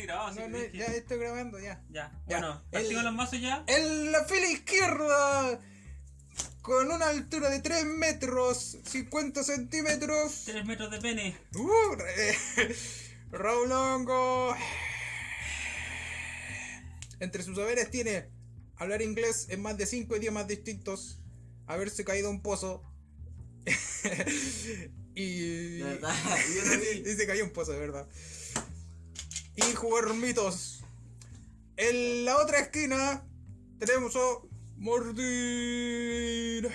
ni grabado, así No, que no, dije- ya estoy grabando, ya. Ya, Ya, bueno, partimos los mazos ya. En la fila izquierda, con una altura de 3 metros, 50 centímetros. 3 metros de pene. Uh, eh, Raúl Hongo. Entre sus saberes tiene hablar inglés en más de 5 idiomas distintos, haberse caído a un pozo. y. Y se cayó a un pozo, de verdad. Y jugar mitos. En la otra esquina tenemos a Martín.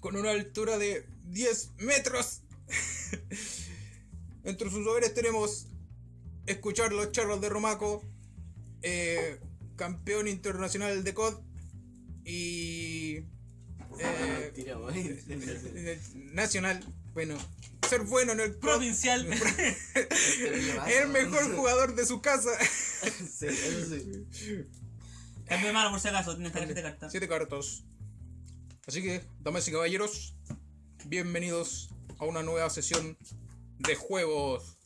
Con una altura de 10 metros. Entre sus saberes tenemos escuchar los charros de Romaco, eh, campeón internacional de COD y eh, nacional. Bueno, ser bueno en el. Provincial. el mejor jugador de su casa. Sí, eso sí. Es mi mano por si acaso, tienes tarjeta de carta. Siete cartas. Así que, damas y caballeros, bienvenidos a una nueva sesión de juegos,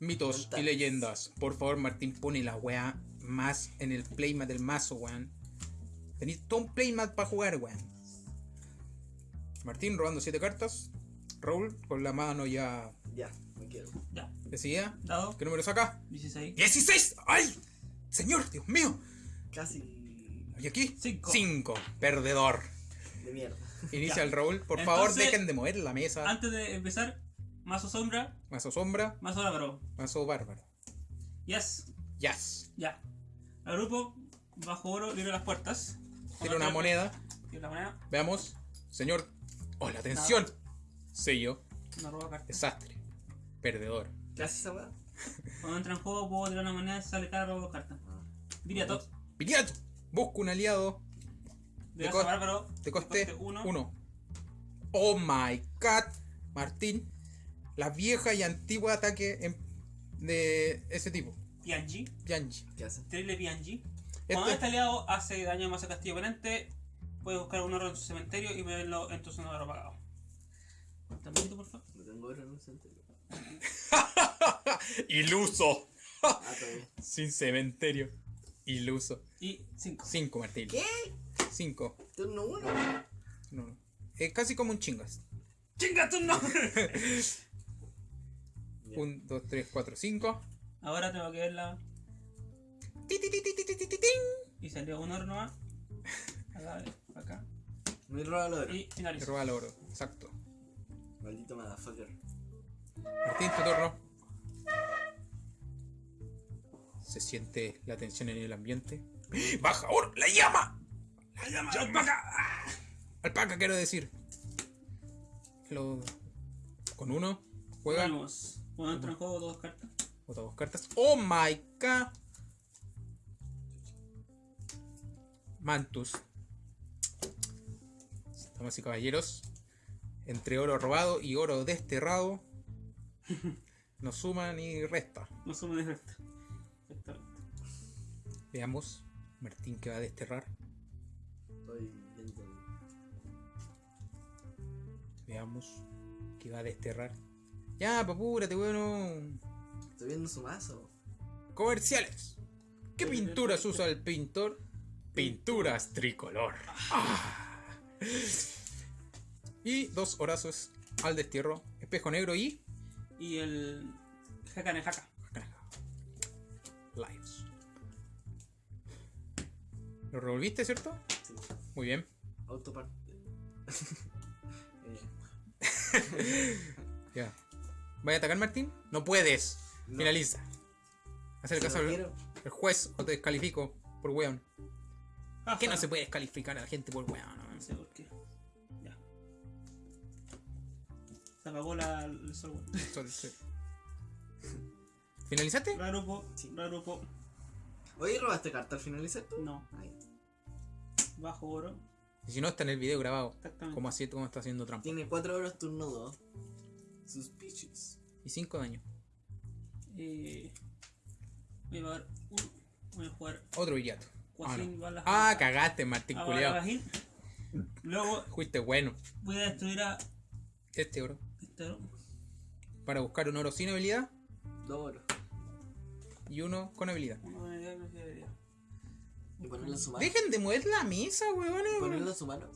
mitos y leyendas. Por favor, Martín, pone la weá más en el playmat del mazo, weón. Tenéis todo un playmat para jugar, weón. Martín robando siete cartas. Raúl con la mano ya Ya, me quiero. Ya, decidida. dado. ¿Qué número saca? 16. ¡16! ¡Ay! Señor, Dios mío. Casi ¿Y aquí? Cinco. Cinco. Perdedor. de mierda. Inicia Ya. el Raúl. Por favor, Entonces- dejen de mover la mesa. Antes de empezar, mazo sombra, Mazo sombra, mazo bárbaro. mazo bárbaro. Yes, Yes. ya. El grupo, bajo oro, libre las puertas. Tiene una moneda. Tiene una moneda, Veamos. Señor. ¡Oh, la atención! Sello. una roba carta. Desastre. Perdedor. ¿Qué haces esa weá? Cuando entra en juego, puedo tirar una moneda y sale cada robo de carta. Diría todo. Viriato. Busca un aliado. De Te mazo cos- bárbaro, Te coste uno. uno. Oh my god. Martín. La vieja y antigua ataque en- de ese tipo. Pianji. Yanji. ¿Qué haces? Tirarle Pianji. Cuando Este- este aliado hace daño a mazo castillo oponente, puedes buscar un oro en su cementerio y ponerlo en tu zona de oro pagado. También por favor. No tengo oro en un cementerio. Iluso. Ah, todavía. Sin cementerio. Iluso. Y 5. 5, Martín. ¿Qué? 5. Turno uno. No, no. Es casi como un chingas. ¡Chinga tu no! 1, 2, 3, 4, 5. Ahora tengo que verla. Y salió un oro nomás. Acá, acá. Me roba el oro. Y finalizo. roba el oro. Exacto. Maldito motherfucker. Martín, tu turno. Se siente la tensión en el ambiente. ¡Baja oro! ¡La llama! ¡La llama de alpaca! ¡Ah! Alpaca, quiero decir. Lo... Con uno. Juega. Vamos. Cuando entra en juego, dos cartas. Bota dos cartas. ¡Oh my god! Mantus. Damas y caballeros. Entre oro robado y oro desterrado. No suma ni resta. No suma de resta. Exactamente. Veamos. Martín que va a desterrar. Estoy viendo. Veamos. Que va a desterrar. Ya, papúrate, bueno. Estoy viendo su mazo. Comerciales. ¿Qué pinturas usa el pintor? Pinturas tricolor. Ah. Y dos horazos al destierro. Espejo negro y. Y el. Hakane Haka. Lives. ¿Lo revolviste, cierto? Sí. Muy bien. Autopart. eh, Ya. ¿Vaya a atacar, Martín? No puedes. No. Finaliza. Hacer caso al al juez o te descalifico por weón. ¿Qué no se puede descalificar a la gente por weón? No Se apagó la, el software. Sol- sí. ¿Finalizaste? Ragrupo. Sí. Ragrupo. Oye, ¿robaste carta al finalizar tú? No. Ay, Bajo oro. Y si no, está en el video grabado. Exactamente. Como así, como está haciendo trampa. tiene 4 horas turno 2. Suspicious. Y 5 daños. Eh, voy a pagar uno. Voy a jugar Otro villato. Ah, no. Ah, cagaste, Martín Ah. Cuajín. Luego Fuiste bueno. voy a destruir a Este oro. Oro. Para buscar un oro sin habilidad. 2 horas. y uno con habilidad. Uno con habilidad uno sin habilidad. Y ponerlo en su mano. Dejen de mover la mesa, weones. Ponerlo en su mano.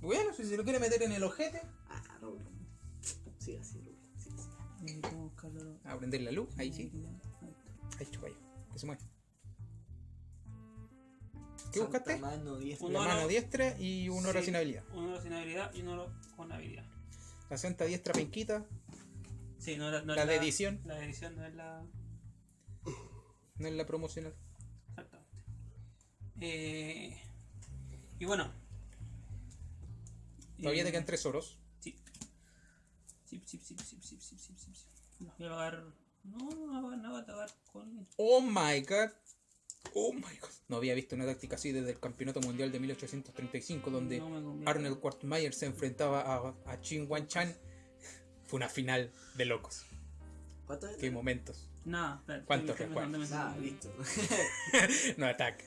Bueno, si se lo quiere meter en el ojete. Ah, Raúl. Sí, así. Sí. A prender la luz, ahí sí. Ahí está. Ahí chupa Que se mueve. ¿Qué Santa buscaste? Mano diestra. Un La mano diestra y un oro Sí, sin habilidad. Un oro sin habilidad y un oro con habilidad. La Santa Diestra Penquita. Sí, no, no la, de edición. La de edición no es la. No es la promocional. Exactamente. Eh, y bueno. Todavía eh, te quedan tres oros. Sí. Sí, sí, sí, sí, sí, sí, sí, sí. Los voy a pagar. No, no, no, voy a pagar con. Oh my god. Oh my god. No había visto una táctica así desde el Campeonato Mundial de 1835, donde No me. Arnold Quartmeyer se enfrentaba a, a Chin Wan Chan. Fue una final de locos. ¿Cuánto es? Qué momentos. Nada, espérate. ¿Cuánto estoy- fue? estoy pensando, Ah, me- listo. no ataque.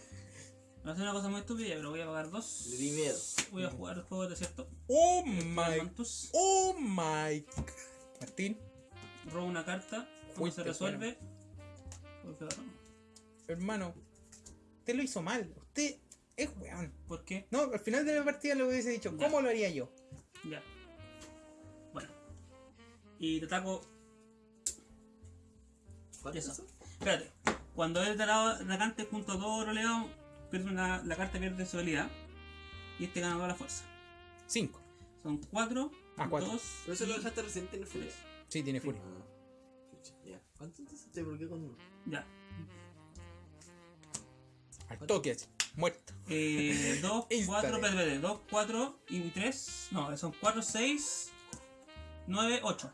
Va a ser una cosa muy estúpida, pero voy a pagar dos. Le di miedo. Voy a jugar el juego de desierto. Oh my. Mantus. Oh my. Martín, Robo una carta. ¿Cómo Fuiste se resuelve? Voy a pegar uno. hermano. Usted lo hizo mal. Usted es weón. ¿Por qué? No, al final de la partida le hubiese dicho, Ya. ¿cómo lo haría yo? Ya. Bueno. Y te ataco. ¿Cuánto es Eso. eso? Espérate. Cuando es atacado atacante junto a todo roleado, pierde una, la carta pierde su habilidad. Y este gana toda la fuerza. Cinco. Son 4, Ah, cuatro. 2 Pero eso lo dejaste reciente en el furia. Sí, tiene furia. Ah, ya. ¿Cuánto entonces te bloqueó con uno? Ya. Toque así. Muerto. Eh, 2, Instantáneo. 4, espérate, espérate. 2, 4 y 3. No, son 4, 6, 9, 8.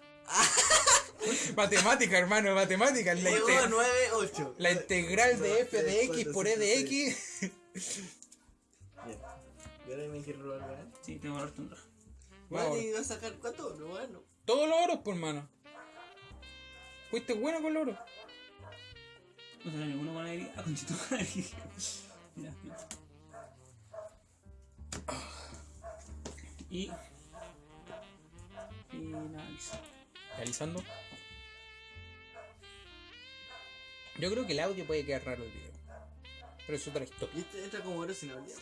Matemática, hermano, matemática. La, Juego inte- 9, 8. la integral de f de x por e de x. Bien. Y ahora me quiero robar, ¿verdad? Sí, tengo que darte un rojo. Bueno, vas a sacar cuánto? No, bueno. Todos los oros, por mano. Fuiste bueno con los oros. No tengo ninguno con habilidad. Ah, conchito con. Ya, bien. Y. Finaliza. Realizando. Yo creo que el audio puede quedar raro el video. Pero es otra historia. Y este entra como oro sin habilidad.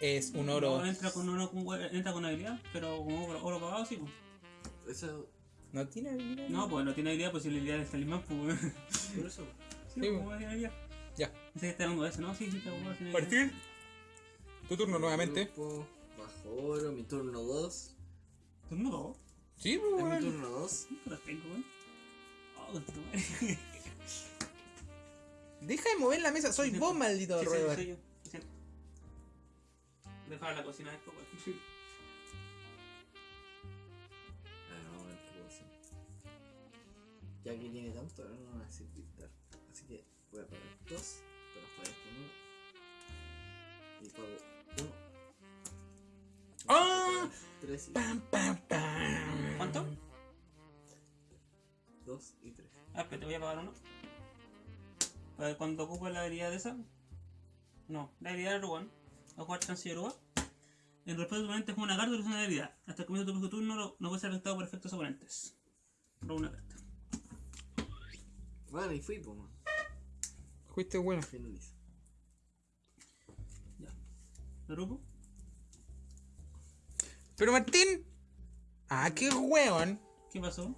Es un oro. No, entra con oro con, entra con habilidad, pero con oro, oro pagado sí. Pues. Eso. No tiene habilidad. No, pues no tiene habilidad, pues si la habilidad del talismán, pues. Por eso. Sí, habilidad. Ya. Pensé que está hablando de eso, ¿no? Sí, sí, está de. Partir. Tu turno nuevamente. Grupo, bajo oro, mi turno 2. ¿Turno dos? Sí, pues, Es mi turno 2. ¿Qué las tengo, weón? Oh, con tu madre. Deja de mover la mesa. Soy Sí, vos, sí. maldito Sí, sí, roedor. soy yo. Dejar la cocina después, weón. Ah, no. Ya que tiene tanto, ahora no me va a decir pintar. Voy a pagar 2. Pero pagar con 1. Y pago 1. ¡Ah! 3 y Pam, pam, pam. ¿Cuánto? 2 y 3. Ah, espera, te voy a pagar uno. Cuando ocupe la habilidad de esa. No, la habilidad de Ruan. A jugar Chancellor Ruan. En respuesta de tu oponente juega una carta y usa una habilidad. Hasta el comienzo de tu turno no, no puede ser afectado por efectos oponentes. Roba una carta. Bueno, y fui, pues. Fuiste bueno. Finalizo. Ya. Pero Martín. Ah, qué weón. ¿Qué pasó?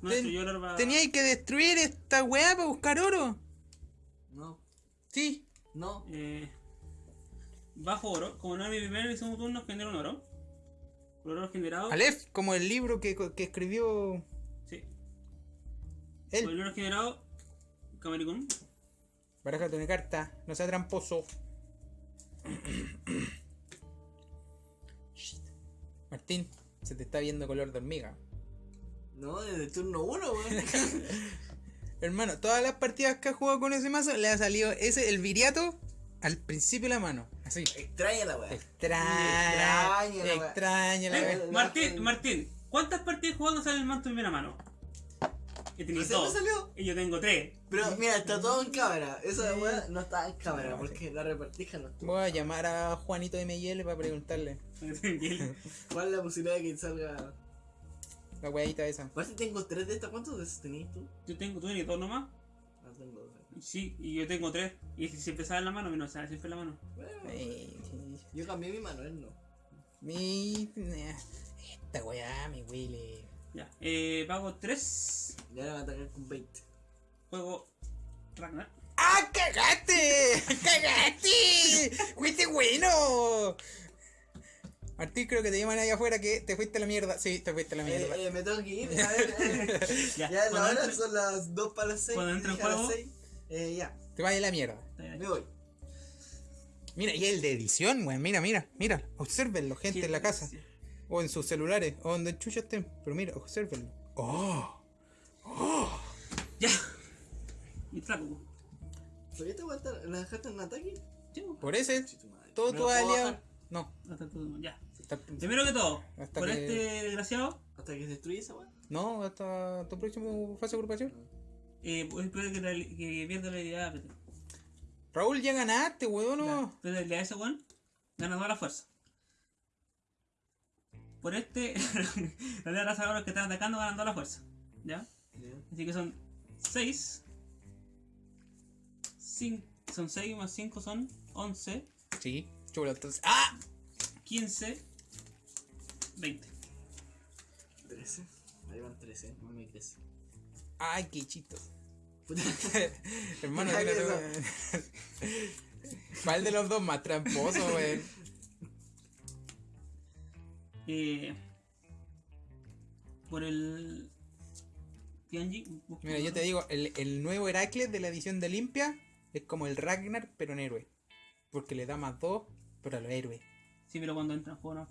No, Ten- lo va... Teníais que destruir esta weá para buscar oro. No, Sí. no. Eh, bajo oro. Como no es mi primer y segundo turno, genero un oro. Por oro generado. Aleph, como el libro que, que escribió Sí. Por el él. oro generado. Camericón. Barájate una carta, no sea tramposo. Shit. Martín, se te está viendo color de hormiga. No, desde el turno 1, weón. Hermano, todas las partidas que ha jugado con ese mazo le ha salido ese, el viriato, al principio de la mano. Así. Extraña la weá. Extraña. Extraña la weá. Extraña la Eh, weá. Martín, Martín, ¿cuántas partidas jugando sale el manto en primera mano? He tenido ¿Recién me dos. salió? Y yo tengo tres. Pero mira, está todo en cámara. Esa Sí. weá no está en cámara No, porque la repartija no estuvo. Voy a llamar a Juanito de ML para preguntarle ¿Cuál es la posibilidad de que salga? la weadita esa. Aparte tengo tres de estas. ¿Cuántos de esos tenías tú? Yo tengo, tú tienes dos nomás. ¿A tengo dos. Sí, y yo tengo tres. Y si siempre sale en la mano, no sale siempre en la mano. Bueno, yo cambié mi mano, él no. mi. Esta weá me huele. Ya, eh, pago tres. Y ahora me va a atacar con 20. Juego Ragnar. ¡Ah, cagaste! ¡Cagaste! ¡Fuiste bueno! Martín, creo que te llaman ahí afuera que te fuiste a la mierda. Sí, te fuiste a la mierda. Eh, eh, me tengo que ir, a ver. eh. Ya, ya, la hora entre- son las 2 para las 6. cuando entre en juego- Eh, ya, Te vayas a la mierda. me voy. Mira, y el de edición, weón. Mira, mira, mira. Observenlo, gente en la casa. O en sus celulares. O donde chucha estén. Pero mira, observenlo. ¡Oh! Ya. Y flaco. ¿Por qué te voy a estar? ¿La dejaste en ataque? Sí, Por ese, todo ¿Me tu aliado. No. hasta todo. Ya. Primero que todo, Hasta por que- este desgraciado, ¿Hasta que se destruye esa weá? No, hasta tu próximo fase de agrupación. eh, pues espero que, la- que pierda la. Peter. Raúl, ya ganaste, weón. No. Pero habilidad de ese weón gana toda la fuerza. Por este, la de raza de los que están atacando ganan toda la fuerza. ¿Ya? Ya. Así que son 6. Son 6 más 5 son 11, Sí, chulo, entonces. ¡Ah! 15, 20. 13. Ahí van 13, no me crece. ¡Ay, qué chitos! Puta. Hermano, ¿Cuál de los dos más tramposo, weón? Eh, por el. Tianji. Mira, yo te digo, el, el nuevo Heracles de la edición de Limpia es como el Ragnar, pero en héroe. Porque le da más dos, pero a los héroes. Sí, pero cuando entra en juego no.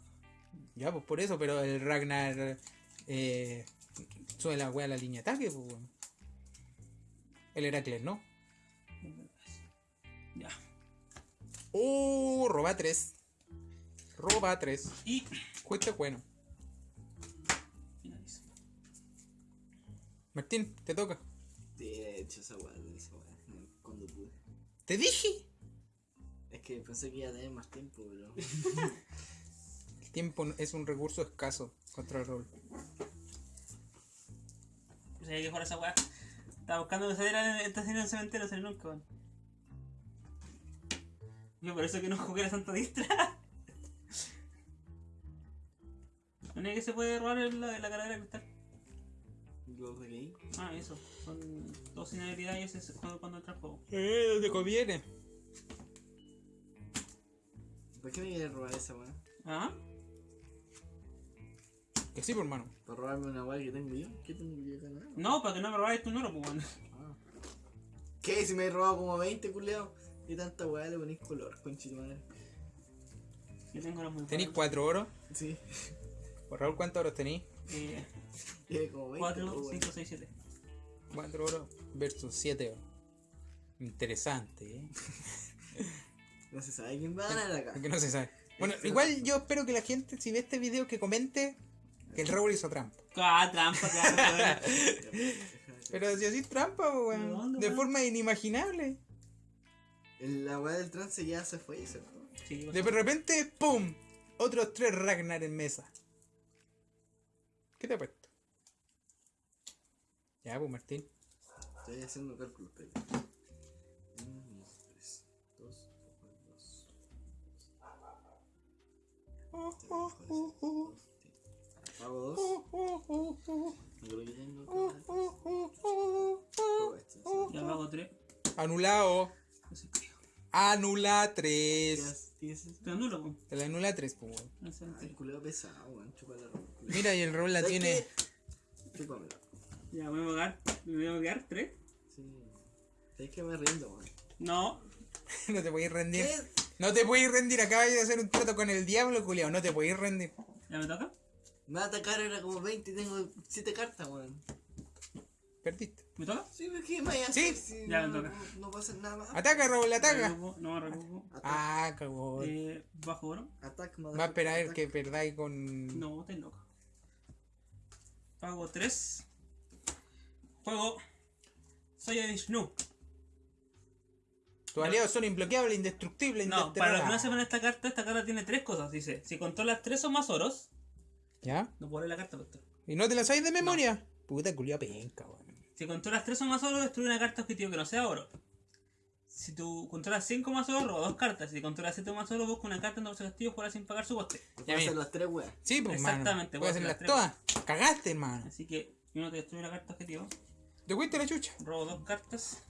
Ya, pues por eso, pero el Ragnar eh, sube la wea a la línea de ataque, pues. El Heracles, ¿no? Ya. Uh, roba 3. Roba 3. Y. Justo bueno. finalizo. Martín, te toca. Te he hecho esa weá, esa weá. Cuando pude. ¡Te dije! Es que pensé que iba a tener más tiempo, pero. El tiempo es un recurso escaso contra el rol. O sea, hay que jugar esa weá. Estaba buscando que saliera esta serie en el cementerio, salió nunca, weón. Yo por eso que no jugué la Santa Distra. ¿No es que se puede robar en la, en la carrera de cristal? Lo releí. Ah, eso. Son dos sin habilidad y ese es cuando, cuando entra el juego. Eh, te conviene. ¿Por qué me quieres robar esa weá? ¿Ah? Que sí, por hermano. ¿Para robarme una weá que tengo yo? ¿Qué tengo yo acá? nada? No, para que no me robáis tu número, pues bueno. Ah. ¿Qué? Si me he robado como 20, culeado. Y tanta weá le ponéis color, conchito madre. Yo tengo los muy Tenéis buenos. 4 oros. Sí. Por Raúl, ¿cuántos oros tenéis? Eh, Tiene como 20. 4, pues, weón. 5, 6, 7. 4 oros versus 7 oros. Interesante, ¿eh? No se sabe quién va a ganar acá. Porque no se sabe. Bueno, igual yo espero que la gente, si ve este video, que comente que el Raúl hizo trampa. Ah, trampa, trampa, Pero si así trampa, po, ¿De weón. dónde, De forma inimaginable. La weá del trance ya se fue, ¿cierto? Sí, De repente, ¡pum! Otros tres Ragnar en mesa. ¿Qué te ha puesto? Ya, pues Martín. Estoy haciendo cálculos, pero. 1, 3, 2, 2. Oh, oh, oh, oh. Pago 2. Oh, oh, oh, oh. No creo que tengo. Ya pago 3. Anulado. No sé qué. Anula 3. ¿Tienes- ¿Tienes eso? Te anulo, pues. Te la anula 3, pues, weón. No sé, Ay, culeo pesado, weón. Chupa la ropa. Mira, y el Raúl la ¿Sabes tiene. Chúpamela. Ya, voy a pagar. ¿Me voy a quedar 3? Sí. ¿Sabes que me rindo, weón? No. No te podéis rendir. ¿Qué? No te podéis rendir. Acabas de hacer un trato con el diablo, culiao. No te podéis rendir. ¿Ya me toca? Me va a atacar ahora como 20 y tengo 7 cartas, weón. Perdiste. ¿Me toca? Sí, pero ¿qué me Sí. si Ya, no, me toca. no, no pasa nada más? Ataca, Raúl, ataca. Recupo, No recupo. Ah, cagón. Eh, bajo oro. attack, Va a esperar attack. que perdáis con. No, estás loco. Pago 3. Juego. Soy Vishnu. Tus aliados son imbloqueables, indestructibles, No, para los que no sepan esta carta, esta carta tiene tres cosas. Dice, si controlas tres o más oros, ¿Ya? no puedo leer la carta, doctor. ¿Y no te la sabéis de memoria? Puta culiao penca, weón. Si controlas 3 o más oro, destruye una carta objetivo que no sea oro. Si tú controlas 5 más oro, roba dos cartas. Si controlas 7 o más oro, busca una carta en tu castillo juega sin pagar su coste. Puede hacer las tres weas. Sí, pues, mano. Exactamente, Puedes hacer las todas. Cagaste, hermano. Así que uno te destruye una carta objetivo. Te fuiste la chucha. Robo dos cartas.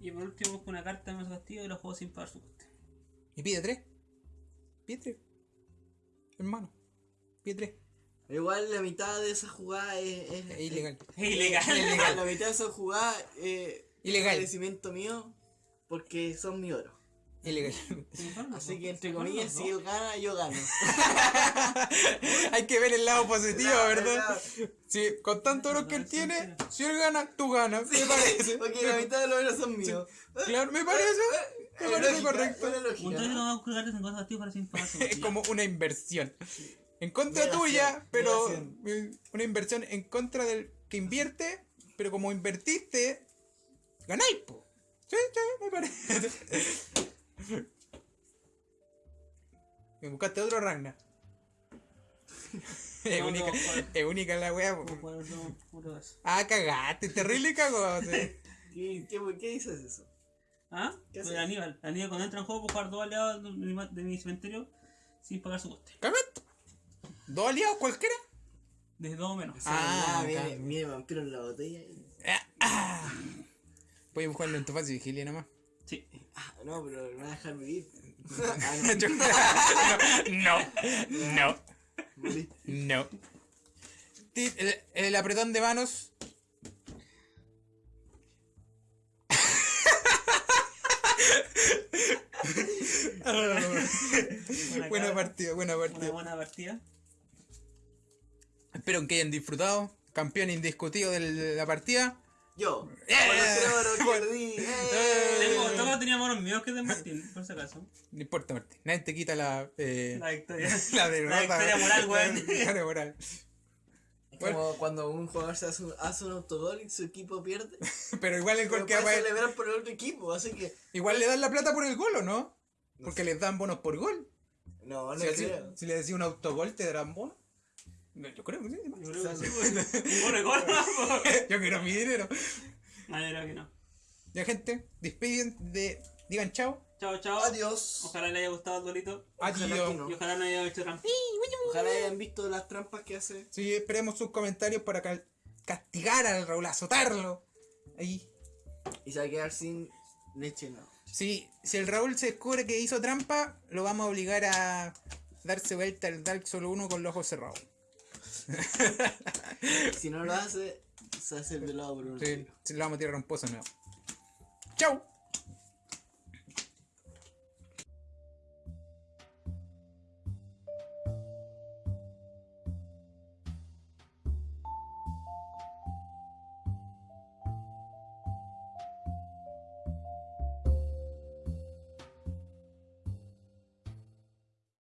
Y por último busco una carta en su castillo y lo juego sin pagar su coste. Y pide tres. Pide tres. Hermano. Pide tres. Igual la mitad de esa jugada es, es- Es ilegal. Es ilegal. Ilegal. La mitad de esa jugada eh, Ilegal. es agradecimiento mío porque son mi oro. Ilegal. Así que entre comillas, si él gana, yo gano. Hay que ver el lado positivo, Claro, ¿verdad? claro. Sí, con tanto oro que él tiene, si él gana, tú ganas. Me parece. Porque la mitad de los oros son míos. Claro, me parece. Me parece Lógica, correcto. toque no va a cartas en cosas para sin. Es como una inversión. En contra tuya, pero una inversión en contra del que invierte, pero como invertiste, ganáis, po. Sí, sí, me parece. Me buscaste otro Ragnar. Es No, única, no, es única la wea. esos. Ah, cagaste, terrible cagó. ¿Qué, qué, qué dices eso? ¿Ah? ¿Qué haces? Aníbal. Aníbal cuando entra en juego puede jugar dos aliados de mi, de mi cementerio sin pagar su coste. Cagaste. ¿Dos aliados cualquiera? Desde dos o menos. Ah, Ah, mire, mire, vampiro en la botella. y- Ah, ah. Puedes buscarlo en tu fase vigilia nomás. Sí. Ah, no, pero me va a dejar vivir. no, no, Morí. no. Ti- El, el apretón de manos. buena partida, buena Una partida. buena partida. Espero que hayan disfrutado. Campeón indiscutido de la partida. Yo. Eh, bueno. perdí. Eh. ¡eh! Tengo, todos teníamos los míos que de Martín, por si acaso. No importa, Martín. Nadie te quita la. eh, La victoria. la derrota. victoria moral, weón. La victoria moral. Es como cuando un jugador se hace un, hace un autogol y su equipo pierde. Pero igual el gol que va a- celebrar por el otro equipo, así que. Igual le dan la plata por el gol, ¿o no? Porque les dan bonos por gol. No, no Si, creo. si le decís un autogol, ¿te darán bonos? No, yo creo que sí. Yo creo que sí, ¿no? yo quiero mi dinero. Yo creo que no. Ya, gente, despiden de. Digan chao. Chao, chao. Adiós. Ojalá le haya gustado el dolito. Ojalá Adiós. que no. Y ojalá no haya hecho trampa. Ojalá hayan visto las trampas que hace. Sí, esperemos sus comentarios para ca- castigar al Raúl, azotarlo. Ahí. Y se va a quedar sin leche, no. Sí, si el Raúl se descubre que hizo trampa, lo vamos a obligar a darse vuelta al Dark solo uno con los ojos cerrados. Si no lo hace, se hace el velado por un Sí, se lo vamos a tirar un pozo nuevo. ¡Chao!